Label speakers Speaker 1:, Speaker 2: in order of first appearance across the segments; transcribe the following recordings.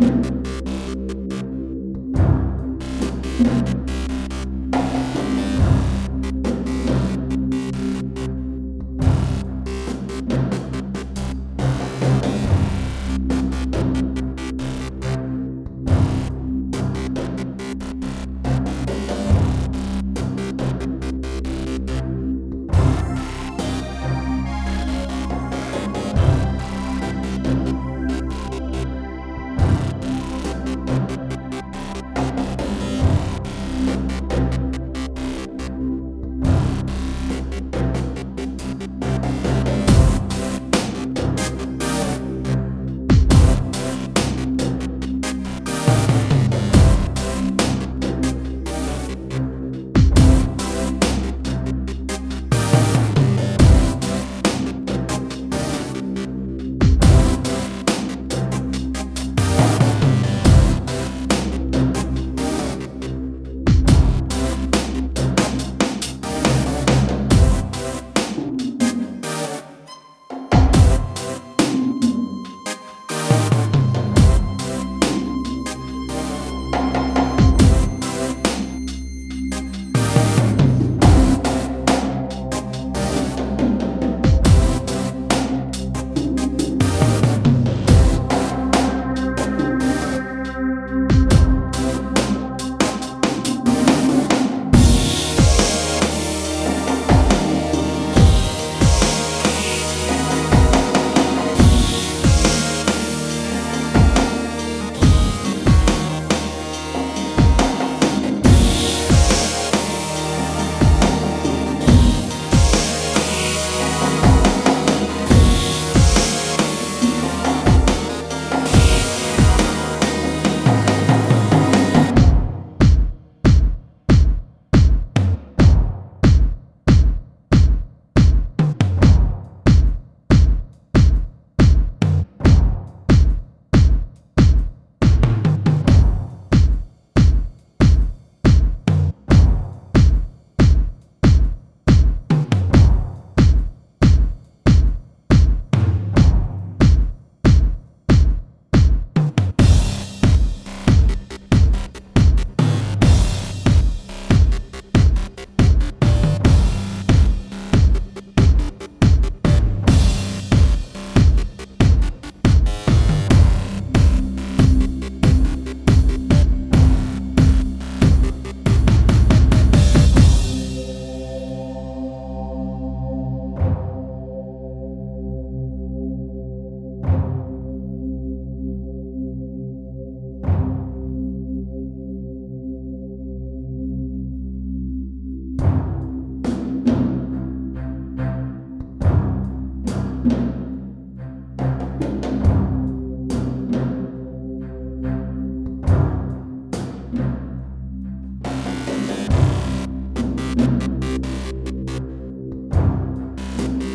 Speaker 1: you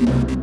Speaker 1: Thank you.